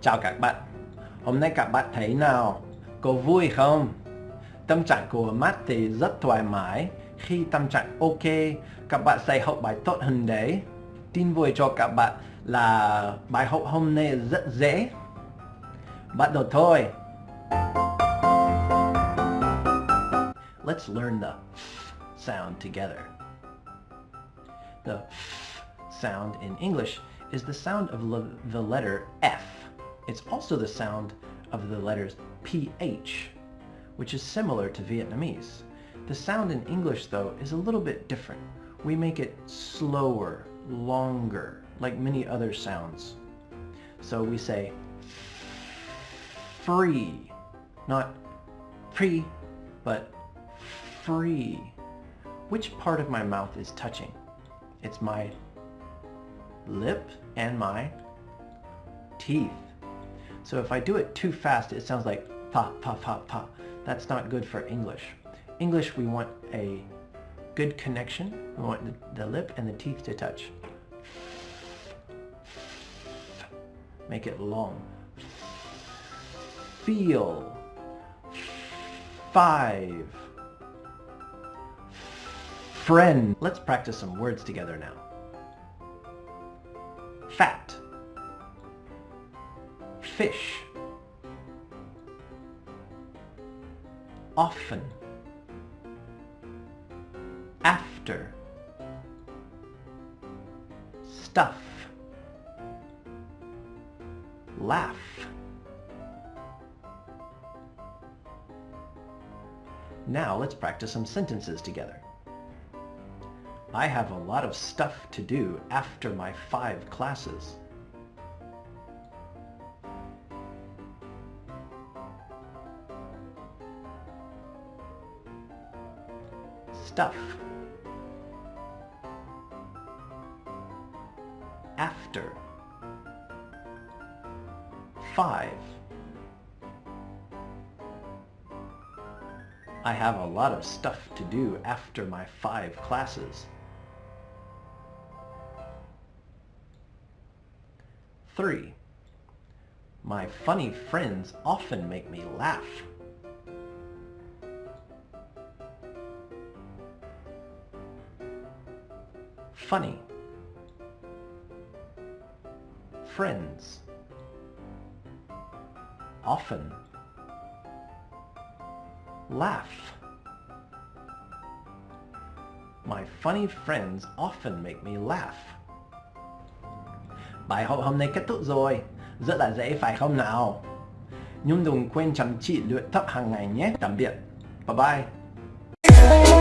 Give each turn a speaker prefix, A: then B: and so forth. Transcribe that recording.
A: Chào các bạn Hôm nay các bạn thấy nào? Có vui không? Tâm trạng của Matt thì rất thoải mái Khi tâm trạng ok, Các bạn sẽ học bài tốt hơn đấy Tin vui cho các bạn là bài học hôm nay rất dễ Bắt đầu thôi Let's learn the sound together. The sound in English is the sound of the letter F it's also the sound of the letters PH, which is similar to Vietnamese. The sound in English, though, is a little bit different. We make it slower, longer, like many other sounds. So we say free, not free, but free. Which part of my mouth is touching? It's my lip and my teeth. So if I do it too fast, it sounds like pa, pa, pa, pa. That's not good for English. English, we want a good connection. We want the, the lip and the teeth to touch. Make it long. Feel. Five. Friend. Let's practice some words together now. Fat fish often after stuff laugh Now let's practice some sentences together. I have a lot of stuff to do after my five classes. stuff. After. Five. I have a lot of stuff to do after my five classes. Three. My funny friends often make me laugh. funny. Friends. Often. Laugh. My funny friends often make me laugh. Bài học hôm nay kết thúc rồi. Rất là dễ, phải không nào? Nhưng đừng quên chăm chỉ luyện tập hàng ngày nhé. Tạm biệt. Bye bye.